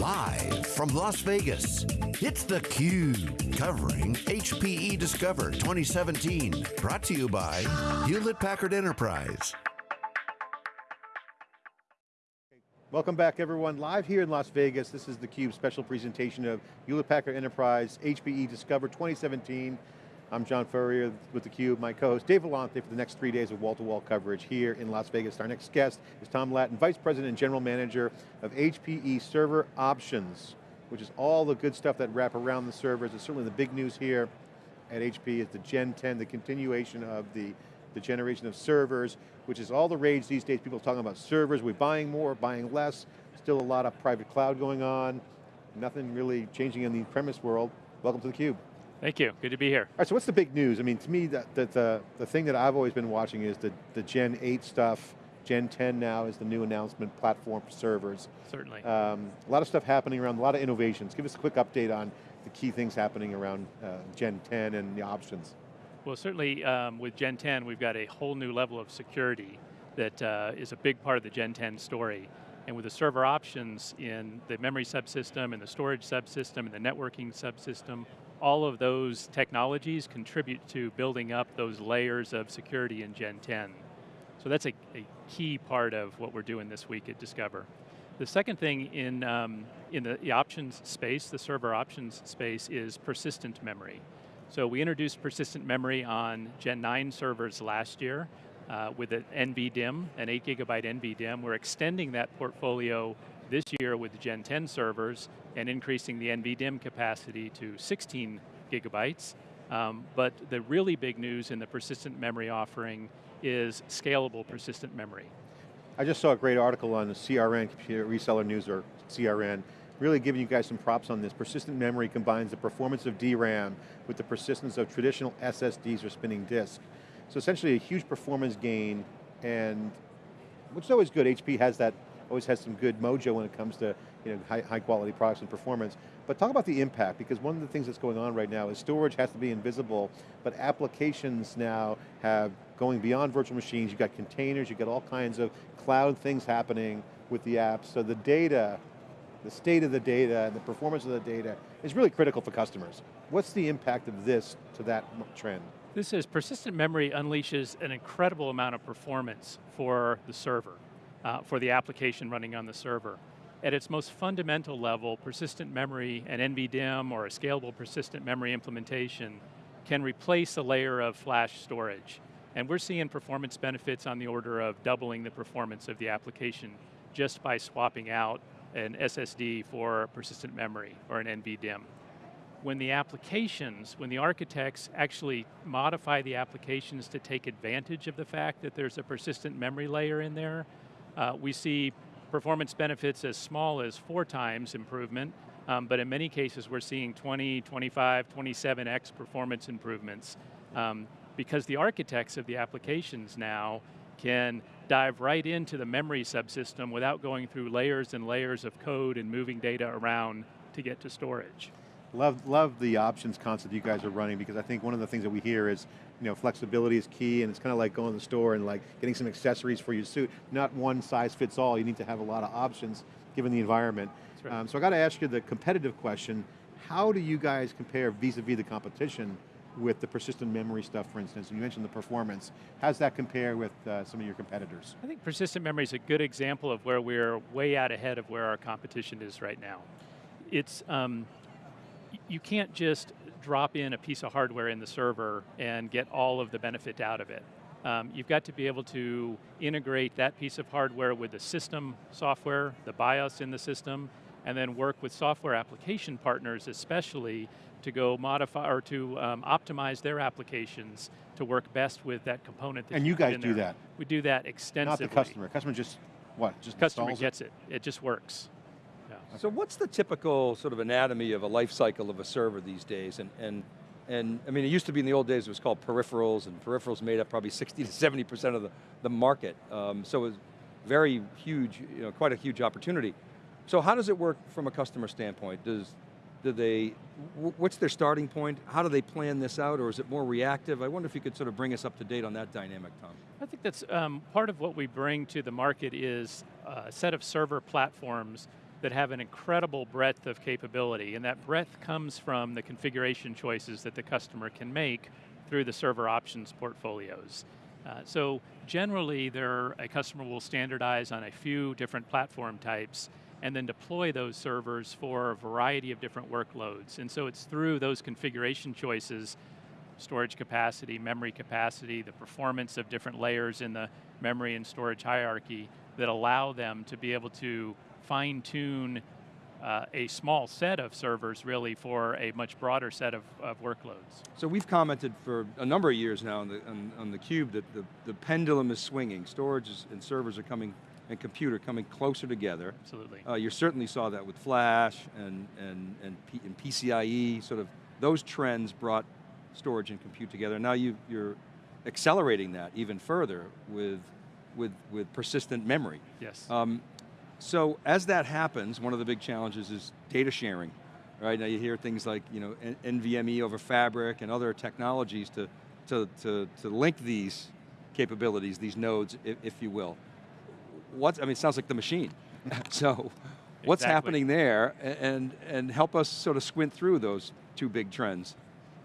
Live from Las Vegas, it's theCUBE, covering HPE Discover 2017. Brought to you by Hewlett-Packard Enterprise. Welcome back everyone, live here in Las Vegas. This is theCUBE special presentation of Hewlett-Packard Enterprise HPE Discover 2017. I'm John Furrier with theCUBE, my co-host Dave Vellante for the next three days of wall-to-wall -wall coverage here in Las Vegas. Our next guest is Tom Lattin, Vice President and General Manager of HPE Server Options, which is all the good stuff that wrap around the servers. It's certainly the big news here at HP is the Gen 10, the continuation of the the generation of servers, which is all the rage these days. People talking about servers, we're buying more, buying less, still a lot of private cloud going on, nothing really changing in the premise world. Welcome to theCUBE. Thank you, good to be here. All right, so what's the big news? I mean, to me, the, the, the, the thing that I've always been watching is the, the Gen 8 stuff, Gen 10 now is the new announcement platform for servers. Certainly. Um, a lot of stuff happening around, a lot of innovations. Give us a quick update on the key things happening around uh, Gen 10 and the options. Well, certainly um, with Gen 10, we've got a whole new level of security that uh, is a big part of the Gen 10 story. And with the server options in the memory subsystem and the storage subsystem and the networking subsystem, all of those technologies contribute to building up those layers of security in Gen 10. So that's a, a key part of what we're doing this week at Discover. The second thing in, um, in the, options space, the server options space, is persistent memory. So we introduced persistent memory on Gen 9 servers last year uh, with an NVDIMM, an 8 gigabyte NVDIMM. We're extending that portfolio this year with Gen 10 servers and increasing the NVDIMM capacity to 16 gigabytes. Um, but the really big news in the persistent memory offering is scalable persistent memory. I just saw a great article on the CRN, Computer Reseller News, or CRN, really giving you guys some props on this. Persistent memory combines the performance of DRAM with the persistence of traditional SSDs or spinning disk. So essentially a huge performance gain, and which is always good, HP has that, always has some good mojo when it comes to you know, high, high quality products and performance. But talk about the impact, because one of the things that's going on right now is storage has to be invisible, but applications now have going beyond virtual machines, you've got containers, you've got all kinds of cloud things happening with the apps, so the data the state of the data and the performance of the data is really critical for customers. What's the impact of this to that trend? This is, persistent memory unleashes an incredible amount of performance for the server, uh, for the application running on the server. At its most fundamental level, persistent memory, an NVDIMM or a scalable persistent memory implementation can replace a layer of flash storage. And we're seeing performance benefits on the order of doubling the performance of the application just by swapping out an SSD for persistent memory or an NVDIMM. When the applications, when the architects actually modify the applications to take advantage of the fact that there's a persistent memory layer in there, uh, we see performance benefits as small as four times improvement, um, but in many cases we're seeing 20, 25, 27x performance improvements um, because the architects of the applications now can dive right into the memory subsystem without going through layers and layers of code and moving data around to get to storage. Love, love the options concept you guys are running because I think one of the things that we hear is you know, flexibility is key and it's kind of like going to the store and like getting some accessories for your suit. Not one size fits all, you need to have a lot of options given the environment. Right. Um, so I got to ask you the competitive question, how do you guys compare vis-a-vis -vis the competition with the persistent memory stuff, for instance, and you mentioned the performance. How's that compare with uh, some of your competitors? I think persistent memory is a good example of where we're way out ahead of where our competition is right now. It's, um, you can't just drop in a piece of hardware in the server and get all of the benefit out of it. Um, you've got to be able to integrate that piece of hardware with the system software, the BIOS in the system, and then work with software application partners especially to go modify or to um, optimize their applications to work best with that component that And you, guys do that? We do that extensively. Not the customer, customer just, what, just Customer gets it. it, it just works. So what's the typical sort of anatomy of a life cycle of a server these days? And, and, and I mean, it used to be in the old days, it was called peripherals, and peripherals made up probably 60 to 70% of the, the market. Um, so it was very huge, you know, quite a huge opportunity. So how does it work from a customer standpoint? Does, do they, what's their starting point? How do they plan this out, or is it more reactive? I wonder if you could sort of bring us up to date on that dynamic, Tom. I think that's um, part of what we bring to the market is a set of server platforms that have an incredible breadth of capability, and that breadth comes from the configuration choices that the customer can make through the server options portfolios. Uh, so generally, there, a customer will standardize on a few different platform types and then deploy those servers for a variety of different workloads. And so it's through those configuration choices, storage capacity, memory capacity, the performance of different layers in the memory and storage hierarchy that allow them to be able to fine tune uh, a small set of servers really for a much broader set of, of workloads. So we've commented for a number of years now on the, on, on the cube that the, the pendulum is swinging. Storage is, and servers are coming, and computer coming closer together. Absolutely. Uh, you certainly saw that with flash and, and, and, P, and PCIe, sort of those trends brought storage and compute together. Now you, you're accelerating that even further with, with, with persistent memory. Yes. Um, so as that happens, one of the big challenges is data sharing. Right, now you hear things like you know, NVMe over Fabric and other technologies to, to, to, to link these capabilities, these nodes, if, if you will. What's, I mean, it sounds like the machine. so, what's exactly. happening there, and, and help us sort of squint through those two big trends.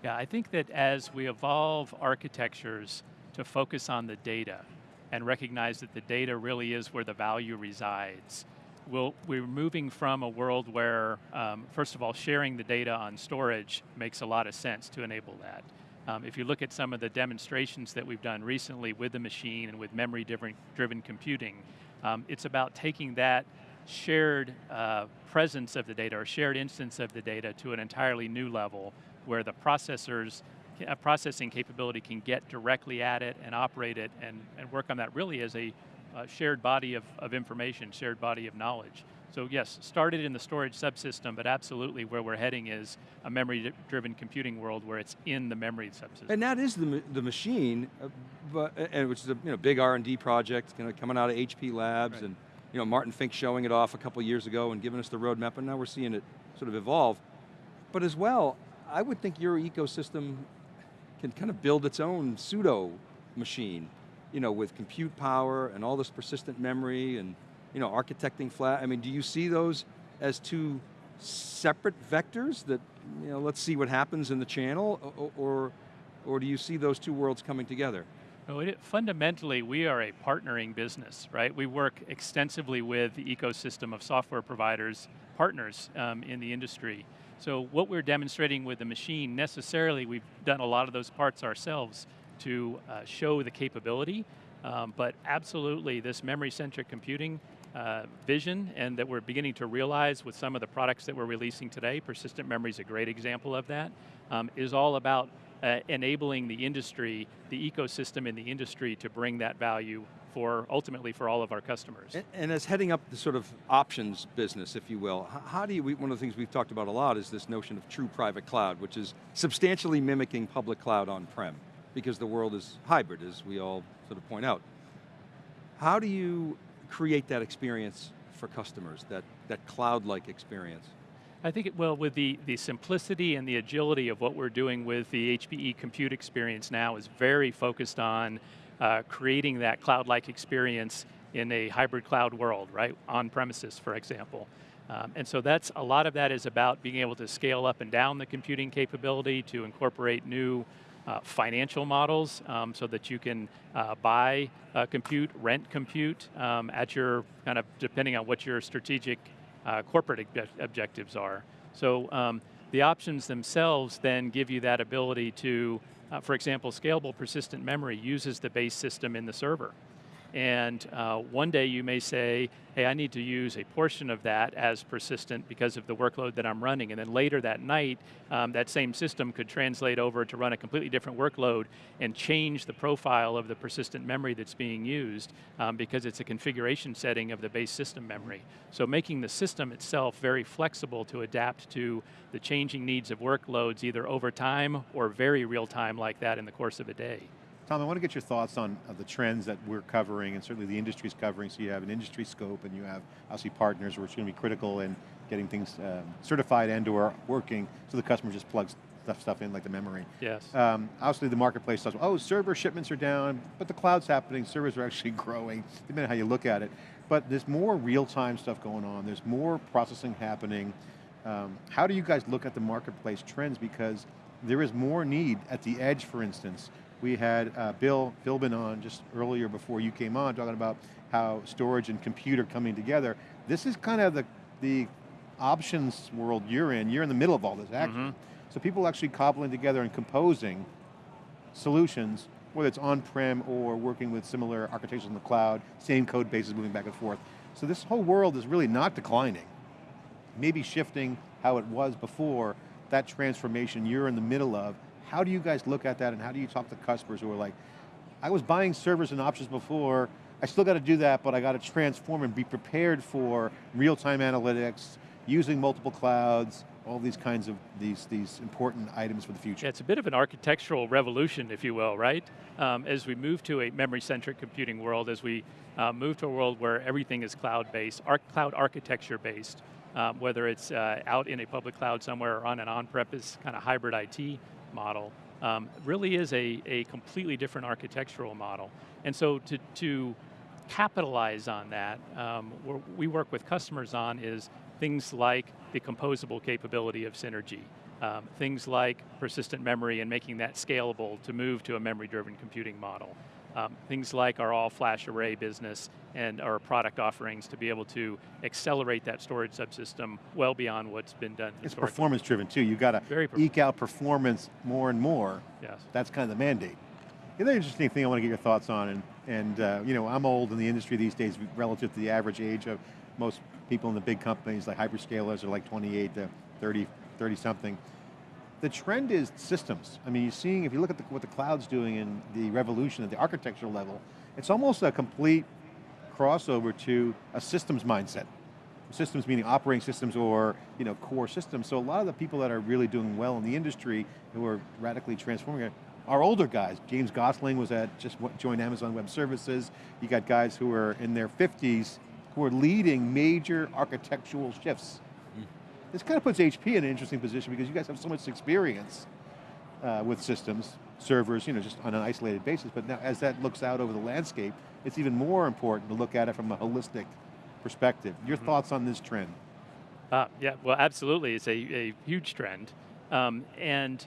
Yeah, I think that as we evolve architectures to focus on the data, and recognize that the data really is where the value resides. We'll, we're moving from a world where, um, first of all, sharing the data on storage makes a lot of sense to enable that. Um, if you look at some of the demonstrations that we've done recently with the machine and with memory-driven computing, um, it's about taking that shared uh, presence of the data or shared instance of the data to an entirely new level where the processors processing capability can get directly at it and operate it and, and work on that really as a uh, shared body of, of information, shared body of knowledge. So yes, started in the storage subsystem, but absolutely where we're heading is a memory-driven computing world where it's in the memory subsystem. And that is the, the machine, uh, but, and which is a you know, big R&D project you know, coming out of HP Labs, right. and you know, Martin Fink showing it off a couple years ago and giving us the roadmap, and now we're seeing it sort of evolve. But as well, I would think your ecosystem can kind of build its own pseudo machine, you know, with compute power and all this persistent memory and, you know, architecting flat. I mean, do you see those as two separate vectors that, you know, let's see what happens in the channel, or, or, do you see those two worlds coming together? No, it, fundamentally, we are a partnering business, right? We work extensively with the ecosystem of software providers, partners um, in the industry. So what we're demonstrating with the machine, necessarily we've done a lot of those parts ourselves to uh, show the capability, um, but absolutely this memory-centric computing uh, vision and that we're beginning to realize with some of the products that we're releasing today, persistent memory is a great example of that, um, is all about uh, enabling the industry, the ecosystem in the industry to bring that value for, ultimately for all of our customers. And, and, as heading up the sort of options business, if you will, how do you, one of the things we've talked about a lot is this notion of true private cloud, which is substantially mimicking public cloud on-prem, because the world is hybrid, as we all sort of point out. How do you create that experience for customers, that, that cloud-like experience? I think, it, well, with the, the simplicity and the agility of what we're doing with the HPE compute experience now is very focused on uh, creating that cloud-like experience in a hybrid cloud world, right? On premises, for example. Um, and so that's, a lot of that is about being able to scale up and down the computing capability to incorporate new uh, financial models um, so that you can uh, buy uh, compute, rent compute um, at your, kind of depending on what your strategic uh, corporate ob objectives are. So um, the options themselves then give you that ability to uh, for example, scalable persistent memory uses the base system in the server. And uh, one day you may say, hey, I need to use a portion of that as persistent because of the workload that I'm running. And then later that night, um, that same system could translate over to run a completely different workload and change the profile of the persistent memory that's being used um, because it's a configuration setting of the base system memory. So making the system itself very flexible to adapt to the changing needs of workloads either over time or very real time like that in the course of a day. Tom, I want to get your thoughts on uh, the trends that we're covering and certainly the industry's covering. So you have an industry scope and you have obviously partners which are going to be critical in getting things um, certified and or working so the customer just plugs stuff, stuff in like the memory. Yes. Um, obviously the marketplace says, oh, server shipments are down, but the cloud's happening, servers are actually growing, depending on how you look at it. but there's more real-time stuff going on, there's more processing happening. Um, how do you guys look at the marketplace trends? Because there is more need at the edge, for instance. We had uh, Bill Philbin on just earlier before you came on talking about how storage and computer coming together. This is kind of the, the options world you're in. You're in the middle of all this action. Mm -hmm. So people actually cobbling together and composing solutions, whether it's on-prem or working with similar architectures in the cloud, same code bases moving back and forth. So this whole world is really not declining. Maybe shifting how it was before, that transformation you're in the middle of, how do you guys look at that and how do you talk to customers who are like, I was buying servers and options before, I still got to do that, but I got to transform and be prepared for real-time analytics, using multiple clouds, all these kinds of, these, these important items for the future. Yeah, it's a bit of an architectural revolution, if you will, right? Um, as we move to a memory-centric computing world, as we uh, move to a world where everything is cloud-based, cloud architecture-based, um, whether it's uh, out in a public cloud somewhere or on an on-premise kind of hybrid IT model, um, really is a, a completely different architectural model. And so to, to capitalize on that, um, we work with customers on is things like the composable capability of Synergy, um, things like persistent memory and making that scalable to move to a memory-driven computing model. Um, things like our all-flash array business and our product offerings to be able to accelerate that storage subsystem well beyond what's been done It's performance driven too. You've got to eke out performance more and more. Yes. That's kind of the mandate. The other interesting thing I want to get your thoughts on, and, and uh, you know, I'm old in the industry these days relative to the average age of most people in the big companies like hyperscalers are like 28 to 30, 30 something. The trend is systems. I mean, you're seeing, if you look at the, what the cloud's doing in the revolution at the architectural level, it's almost a complete crossover to a systems mindset. Systems meaning operating systems or you know, core systems. So a lot of the people that are really doing well in the industry who are radically transforming it are older guys. James Gosling was at, just joined Amazon Web Services. You got guys who are in their 50s who are leading major architectural shifts. This kind of puts HP in an interesting position because you guys have so much experience uh, with systems, servers, you know, just on an isolated basis, but now as that looks out over the landscape, it's even more important to look at it from a holistic perspective. Your mm -hmm. thoughts on this trend? Uh, yeah, well absolutely, it's a, a huge trend. Um, and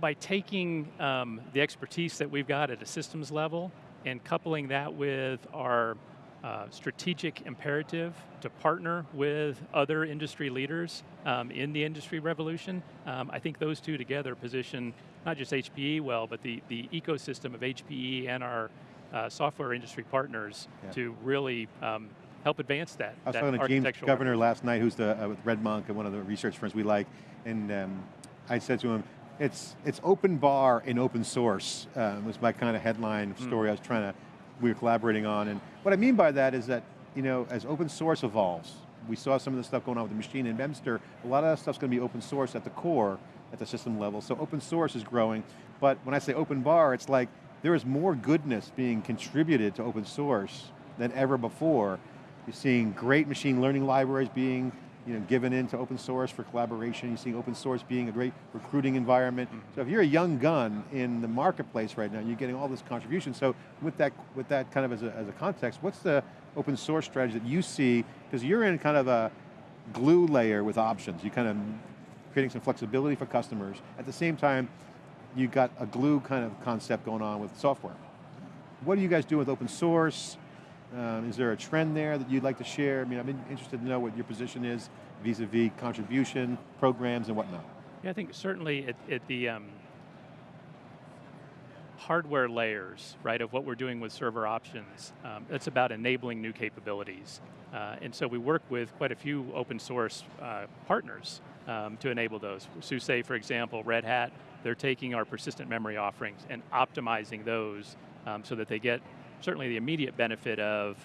by taking um, the expertise that we've got at a systems level and coupling that with our uh, strategic imperative to partner with other industry leaders um, in the industry revolution. Um, I think those two together position not just HPE well, but the, the ecosystem of HPE and our uh, software industry partners yeah. to really um, help advance that. I was that talking to James Governor last night, who's the, uh, with RedMonk and one of the research firms we like, and um, I said to him, it's, it's open bar and open source, uh, was my kind of headline hmm. story mm. I was trying to we are collaborating on. And what I mean by that is that, you know, as open source evolves, we saw some of the stuff going on with the machine in memristor, a lot of that stuff's going to be open source at the core, at the system level. So open source is growing, but when I say open bar, it's like there is more goodness being contributed to open source than ever before. You're seeing great machine learning libraries being you know, given into open source for collaboration. You're seeing open source being a great recruiting environment. Mm -hmm. So if you're a young gun in the marketplace right now, you're getting all this contribution. So with that, with that kind of as a, as a context, what's the open source strategy that you see? Because you're in kind of a glue layer with options. You kind of creating some flexibility for customers. At the same time, you've got a glue kind of concept going on with software. What do you guys do with open source? Um, is there a trend there that you'd like to share? I mean, I'm interested to know what your position is vis-a-vis -vis contribution, programs, and whatnot. Yeah, I think certainly at, at the um, hardware layers, right, of what we're doing with server options, um, it's about enabling new capabilities. Uh, and so we work with quite a few open source uh, partners um, to enable those. SUSE, for example, Red Hat, they're taking our persistent memory offerings and optimizing those um, so that they get certainly the immediate benefit of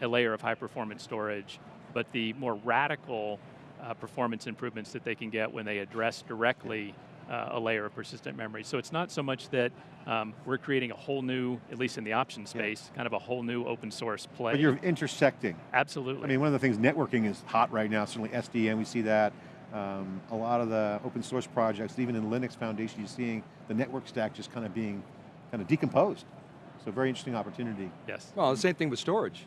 a layer of high performance storage, but the more radical uh, performance improvements that they can get when they address directly uh, a layer of persistent memory. So it's not so much that um, we're creating a whole new, at least in the option space, yeah. kind of a whole new open source play. But you're intersecting. Absolutely. I mean, one of the things, networking is hot right now, certainly SDN, we see that. Um, a lot of the open source projects, even in Linux Foundation, you're seeing the network stack just kind of being kind of decomposed. So very interesting opportunity. Yes. Well, the same thing with storage.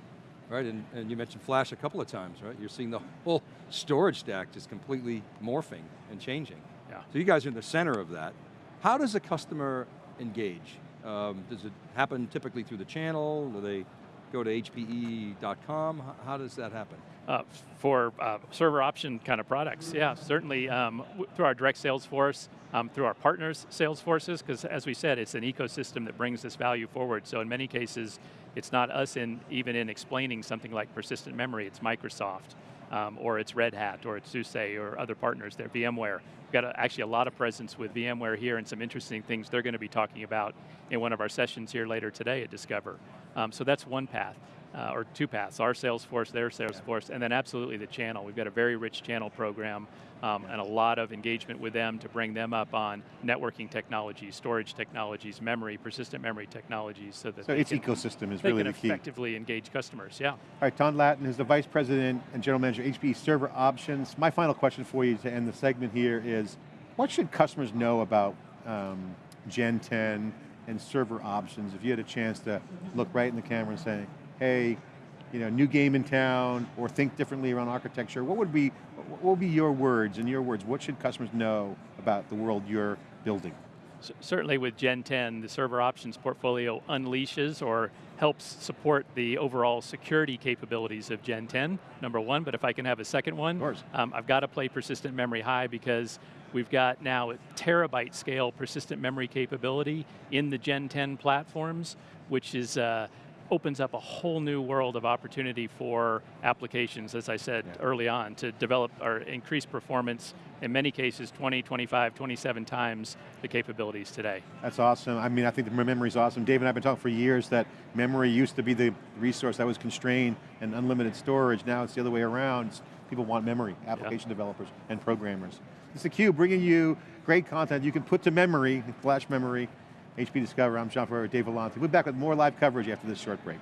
right? And, and you mentioned flash a couple of times, right? You're seeing the whole storage stack just completely morphing and changing. Yeah. So you guys are in the center of that. How does a customer engage? Um, does it happen typically through the channel? Do they go to hpe.com? How, how does that happen? Uh, for uh, server option kind of products, yeah, certainly um, through our direct sales force, um, through our partners' sales forces, because as we said, it's an ecosystem that brings this value forward. So in many cases, it's not us in even in explaining something like persistent memory, it's Microsoft, um, or it's Red Hat, or it's SUSE, or other partners there, VMware. We've got a, actually a lot of presence with VMware here and some interesting things they're going to be talking about in one of our sessions here later today at Discover. Um, so that's one path uh, or two paths, our sales force, their sales force, and then absolutely the channel. We've got a very rich channel program um, and a lot of engagement with them to bring them up on networking technologies, storage technologies, memory, persistent memory technologies, so that So its can, ecosystem is really the key. effectively engage customers, yeah. All right, Tom Lattin is the Vice President and General Manager, HPE Server Options. My final question for you to end the segment here is, what should customers know about um, Gen 10 and server options if you had a chance to look right in the camera and say, hey, you know, new game in town, or think differently around architecture, what would be, what would be your words, in your words, what should customers know about the world you're building? Certainly with Gen 10, the server options portfolio unleashes or helps support the overall security capabilities of Gen 10, number one, but if I can have a second one, Of course. um, I've got to play persistent memory high because we've got now a terabyte scale persistent memory capability in the Gen 10 platforms, which is uh, opens up a whole new world of opportunity for applications, as I said Yeah. early on, to develop or increase performance, in many cases 20, 25, 27 times the capabilities today. That's awesome. I mean, I think the memory is awesome. Dave and I have been talking for years that memory used to be the resource that was constrained and unlimited storage. Now it's the other way around. People want memory, application developers and programmers. It's theCUBE bringing you great content you can put to memory, flash memory, HP Discover. I'm John Furrier, Dave Vellante. We'll be back with more live coverage after this short break.